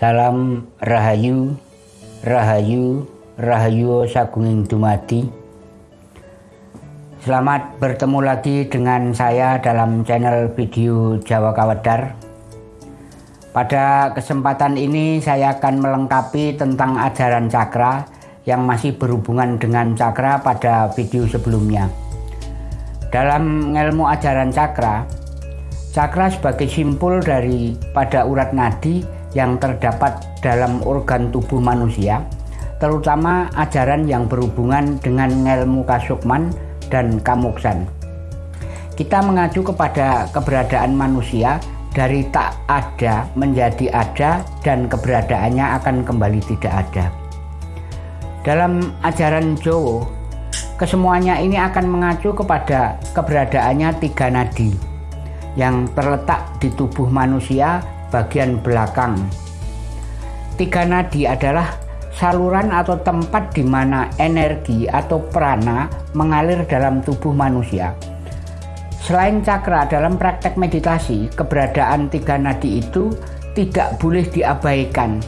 Salam Rahayu, Rahayu, Rahayu Sagunging Dumadi. Selamat bertemu lagi dengan saya dalam channel video Jawa Kawedar. Pada kesempatan ini saya akan melengkapi tentang ajaran cakra yang masih berhubungan dengan cakra pada video sebelumnya. Dalam ilmu ajaran cakra, cakra sebagai simpul dari pada urat nadi yang terdapat dalam organ tubuh manusia, terutama ajaran yang berhubungan dengan ilmu kasukman dan kamuksan. Kita mengacu kepada keberadaan manusia dari tak ada menjadi ada dan keberadaannya akan kembali tidak ada. Dalam ajaran Jowo, kesemuanya ini akan mengacu kepada keberadaannya tiga nadi yang terletak di tubuh manusia bagian belakang. Tiga nadi adalah saluran atau tempat di mana energi atau prana mengalir dalam tubuh manusia. Selain cakra dalam praktek meditasi, keberadaan tiga nadi itu tidak boleh diabaikan.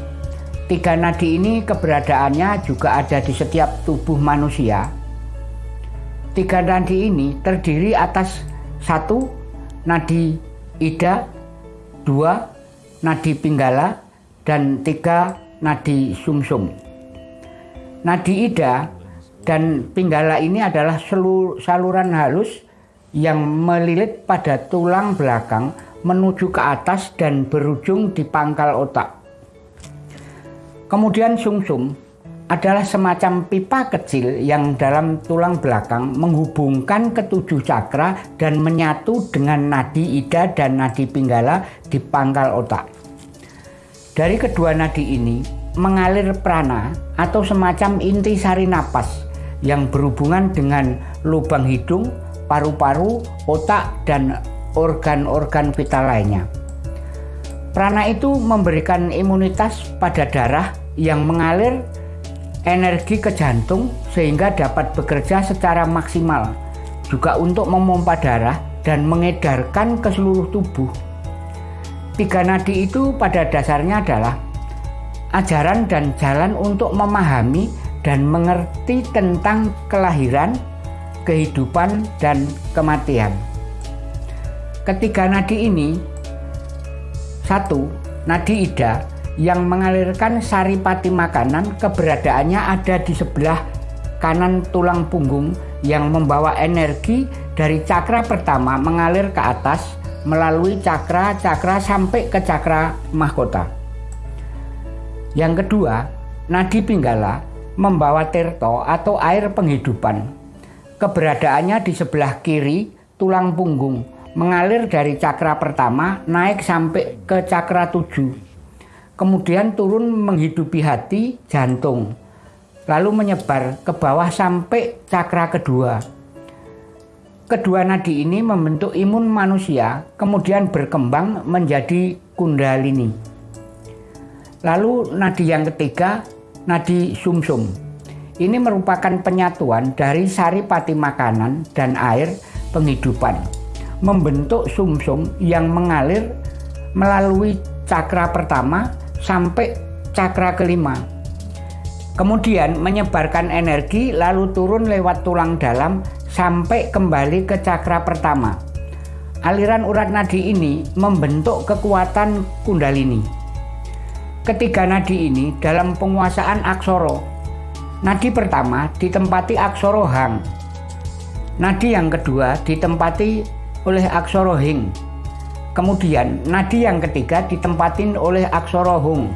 Tiga nadi ini keberadaannya juga ada di setiap tubuh manusia. Tiga nadi ini terdiri atas satu nadi ida, dua nadi pinggala, dan tiga nadi sumsum. -sum. Nadi ida dan pinggala ini adalah saluran halus yang melilit pada tulang belakang menuju ke atas dan berujung di pangkal otak. Kemudian sumsum -sum adalah semacam pipa kecil yang dalam tulang belakang menghubungkan ketujuh cakra dan menyatu dengan nadi ida dan nadi pinggala di pangkal otak. Dari kedua nadi ini, mengalir prana atau semacam inti sari napas yang berhubungan dengan lubang hidung, paru-paru, otak, dan organ-organ vital lainnya. Prana itu memberikan imunitas pada darah yang mengalir energi ke jantung sehingga dapat bekerja secara maksimal, juga untuk memompa darah dan mengedarkan ke seluruh tubuh. Tiga nadi itu pada dasarnya adalah ajaran dan jalan untuk memahami dan mengerti tentang kelahiran, kehidupan, dan kematian. Ketiga nadi ini, satu, nadi ida yang mengalirkan saripati makanan keberadaannya ada di sebelah kanan tulang punggung yang membawa energi dari cakra pertama mengalir ke atas melalui cakra-cakra sampai ke cakra mahkota. Yang kedua, nadi pinggala membawa tirto atau air penghidupan. Keberadaannya di sebelah kiri tulang punggung, mengalir dari cakra pertama naik sampai ke cakra tujuh. Kemudian turun menghidupi hati, jantung, lalu menyebar ke bawah sampai cakra kedua. Kedua nadi ini membentuk imun manusia, kemudian berkembang menjadi kundalini. Lalu nadi yang ketiga, nadi sumsum. -sum. Ini merupakan penyatuan dari sari pati makanan dan air penghidupan. Membentuk sumsum -sum yang mengalir melalui cakra pertama sampai cakra kelima. Kemudian menyebarkan energi lalu turun lewat tulang dalam sampai kembali ke cakra pertama. Aliran urat nadi ini membentuk kekuatan kundalini. Ketiga nadi ini dalam penguasaan aksoro. Nadi pertama ditempati aksoro hang. Nadi yang kedua ditempati oleh aksoro hing. Kemudian nadi yang ketiga ditempatin oleh aksoro hung.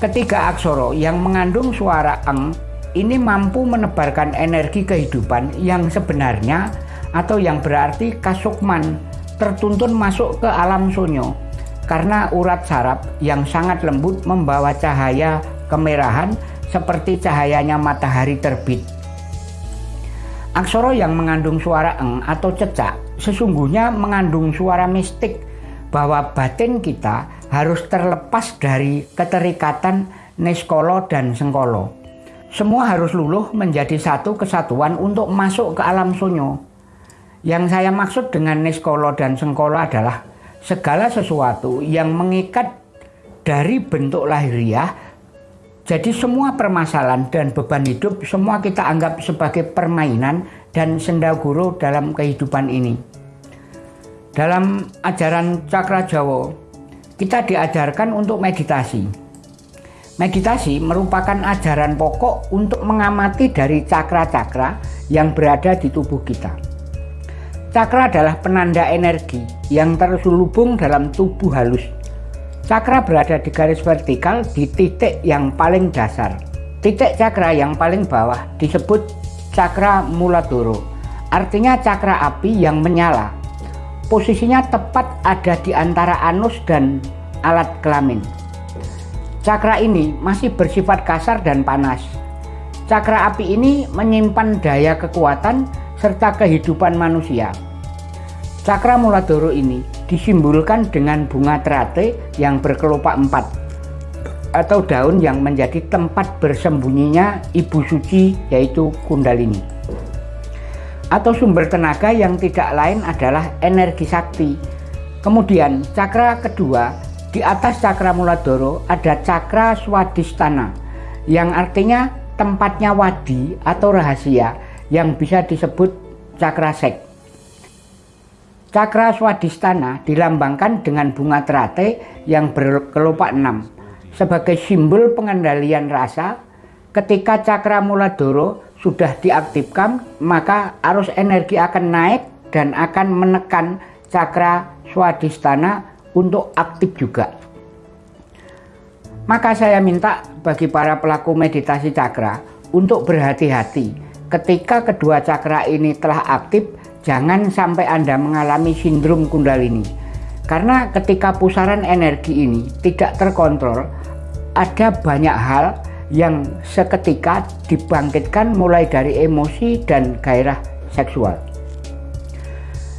Ketiga aksoro yang mengandung suara eng ini mampu menebarkan energi kehidupan yang sebenarnya atau yang berarti kasukman tertuntun masuk ke alam sonyo karena urat saraf yang sangat lembut membawa cahaya kemerahan seperti cahayanya matahari terbit. Aksoro yang mengandung suara eng atau cecak sesungguhnya mengandung suara mistik bahwa batin kita harus terlepas dari keterikatan neskolo dan sengkolo. Semua harus luluh menjadi satu kesatuan untuk masuk ke alam sunyo. Yang saya maksud dengan neskolo dan sengkolo adalah segala sesuatu yang mengikat dari bentuk lahiriah jadi semua permasalahan dan beban hidup semua kita anggap sebagai permainan dan sendaguro dalam kehidupan ini. Dalam ajaran cakra Jawa, kita diajarkan untuk meditasi. Meditasi merupakan ajaran pokok untuk mengamati dari cakra-cakra yang berada di tubuh kita. Cakra adalah penanda energi yang terselubung dalam tubuh halus Cakra berada di garis vertikal di titik yang paling dasar. Titik cakra yang paling bawah disebut cakra muladoro, artinya cakra api yang menyala. Posisinya tepat ada di antara anus dan alat kelamin. Cakra ini masih bersifat kasar dan panas. Cakra api ini menyimpan daya kekuatan serta kehidupan manusia. Cakra muladoro ini disimbolkan dengan bunga terate yang berkelopak empat atau daun yang menjadi tempat bersembunyinya ibu suci yaitu kundalini. Atau sumber tenaga yang tidak lain adalah energi sakti. Kemudian cakra kedua di atas cakra muladoro ada cakra swadistana yang artinya tempatnya wadi atau rahasia yang bisa disebut cakra seks Cakra Swadistana dilambangkan dengan bunga terate yang berkelopak enam sebagai simbol pengendalian rasa. Ketika cakra muladoro sudah diaktifkan, maka arus energi akan naik dan akan menekan cakra Swadistana untuk aktif juga. Maka saya minta bagi para pelaku meditasi cakra untuk berhati-hati ketika kedua cakra ini telah aktif jangan sampai Anda mengalami sindrom kundalini. Karena ketika pusaran energi ini tidak terkontrol, ada banyak hal yang seketika dibangkitkan mulai dari emosi dan gairah seksual.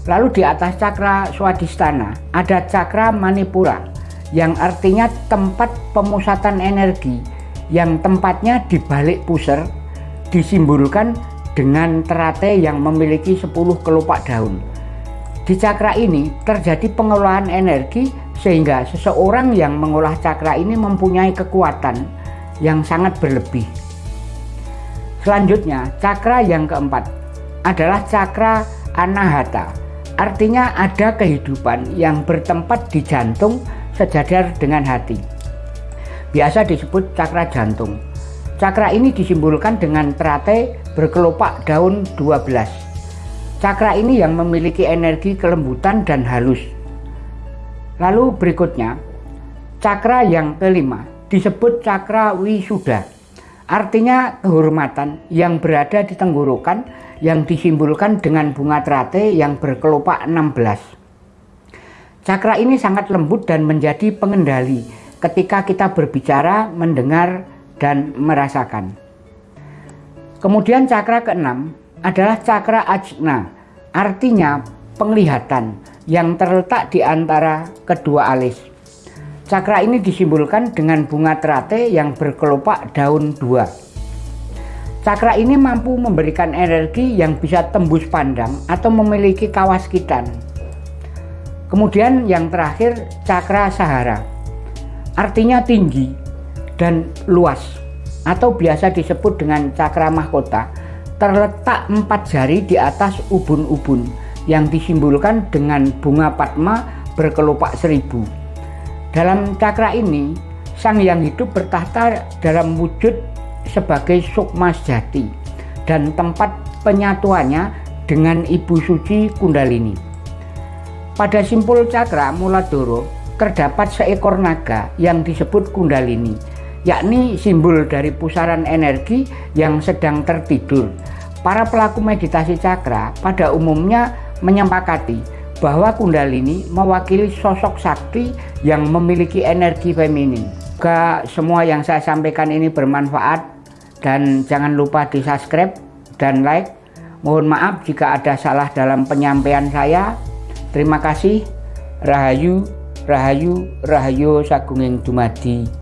Lalu di atas cakra swadistana ada cakra manipura yang artinya tempat pemusatan energi yang tempatnya di balik pusar disimbolkan dengan terate yang memiliki 10 kelopak daun. Di cakra ini terjadi pengelolaan energi sehingga seseorang yang mengolah cakra ini mempunyai kekuatan yang sangat berlebih. Selanjutnya, cakra yang keempat adalah cakra anahata. Artinya ada kehidupan yang bertempat di jantung sejajar dengan hati. Biasa disebut cakra jantung. Cakra ini disimbolkan dengan terate berkelopak daun 12. Cakra ini yang memiliki energi kelembutan dan halus. Lalu berikutnya, cakra yang kelima disebut cakra wisuda. Artinya kehormatan yang berada di tenggorokan yang disimbolkan dengan bunga terate yang berkelopak 16. Cakra ini sangat lembut dan menjadi pengendali ketika kita berbicara, mendengar, dan merasakan. Kemudian cakra keenam adalah cakra ajna, artinya penglihatan yang terletak di antara kedua alis. Cakra ini disimbolkan dengan bunga terate yang berkelopak daun dua. Cakra ini mampu memberikan energi yang bisa tembus pandang atau memiliki kawaskitan. Kemudian yang terakhir cakra sahara, artinya tinggi, dan luas atau biasa disebut dengan cakra mahkota terletak empat jari di atas ubun-ubun yang disimbolkan dengan bunga padma berkelopak seribu. Dalam cakra ini, sang yang hidup bertahta dalam wujud sebagai sukma sejati dan tempat penyatuannya dengan ibu suci kundalini. Pada simpul cakra Muladoro terdapat seekor naga yang disebut kundalini yakni simbol dari pusaran energi yang sedang tertidur. Para pelaku meditasi cakra pada umumnya menyepakati bahwa kundalini mewakili sosok sakti yang memiliki energi feminin. Semoga semua yang saya sampaikan ini bermanfaat dan jangan lupa di subscribe dan like. Mohon maaf jika ada salah dalam penyampaian saya. Terima kasih. Rahayu, Rahayu, Rahayu Sagunging Dumadi.